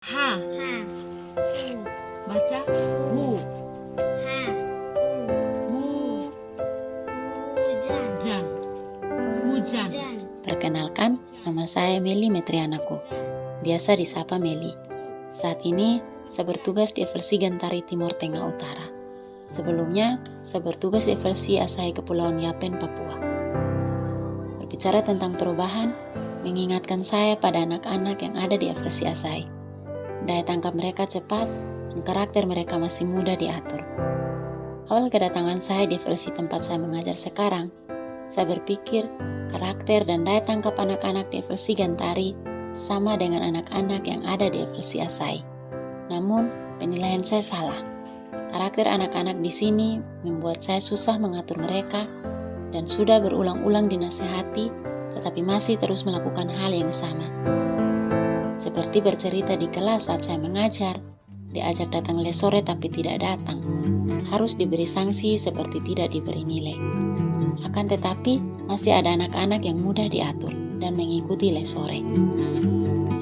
H. Ha. Hu. Baca hu. Ha. Hu. Hu. Hujan. Jan. Hujan. Hujan. Perkenalkan, nama saya Meli Metrianaku. Biasa disapa Meli. Saat ini, saya bertugas di Eversi Gantari Timur Tengah Utara. Sebelumnya, saya bertugas di Eversi Asahi Kepulauan Yapen, Papua. Berbicara tentang perubahan, mengingatkan saya pada anak-anak yang ada di Eversi Asahi. Daya tangkap mereka cepat, dan karakter mereka masih mudah diatur. Awal kedatangan saya di versi tempat saya mengajar sekarang, saya berpikir karakter dan daya tangkap anak-anak di versi Gantari sama dengan anak-anak yang ada di versi Asai. Namun, penilaian saya salah. Karakter anak-anak di sini membuat saya susah mengatur mereka dan sudah berulang-ulang dinasehati tetapi masih terus melakukan hal yang sama. Seperti bercerita di kelas saat saya mengajar, diajak datang les sore tapi tidak datang. Harus diberi sanksi seperti tidak diberi nilai. Akan tetapi, masih ada anak-anak yang mudah diatur dan mengikuti les sore.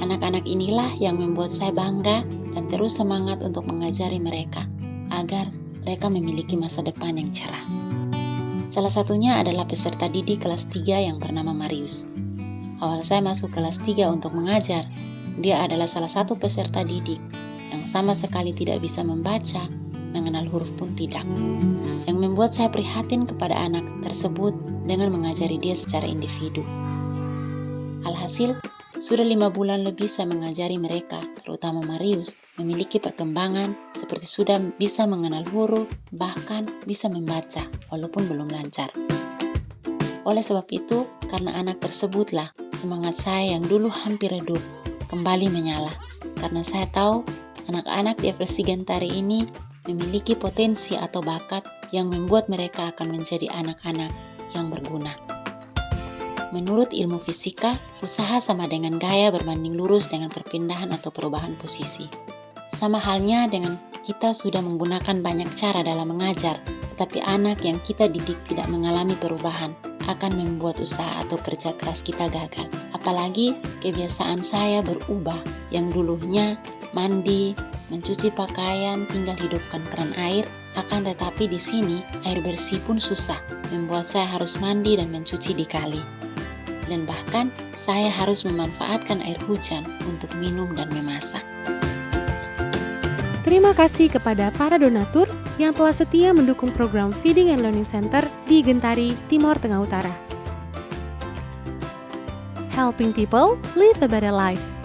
Anak-anak inilah yang membuat saya bangga dan terus semangat untuk mengajari mereka agar mereka memiliki masa depan yang cerah. Salah satunya adalah peserta didik kelas 3 yang bernama Marius. Awal saya masuk kelas 3 untuk mengajar, dia adalah salah satu peserta didik yang sama sekali tidak bisa membaca, mengenal huruf pun tidak. Yang membuat saya prihatin kepada anak tersebut dengan mengajari dia secara individu. Alhasil, sudah lima bulan lebih saya mengajari mereka, terutama Marius, memiliki perkembangan seperti sudah bisa mengenal huruf, bahkan bisa membaca, walaupun belum lancar. Oleh sebab itu, karena anak tersebutlah semangat saya yang dulu hampir redup, kembali menyala. Karena saya tahu anak-anak di Eversi Gantari ini memiliki potensi atau bakat yang membuat mereka akan menjadi anak-anak yang berguna. Menurut ilmu fisika, usaha sama dengan gaya berbanding lurus dengan perpindahan atau perubahan posisi. Sama halnya dengan kita sudah menggunakan banyak cara dalam mengajar, tetapi anak yang kita didik tidak mengalami perubahan akan membuat usaha atau kerja keras kita gagal. Apalagi kebiasaan saya berubah yang dulunya mandi, mencuci pakaian, tinggal hidupkan keran air, akan tetapi di sini air bersih pun susah, membuat saya harus mandi dan mencuci di kali. Dan bahkan saya harus memanfaatkan air hujan untuk minum dan memasak. Terima kasih kepada para donatur yang telah setia mendukung program Feeding and Learning Center di Gentari, Timor Tengah Utara. Helping people live a better life.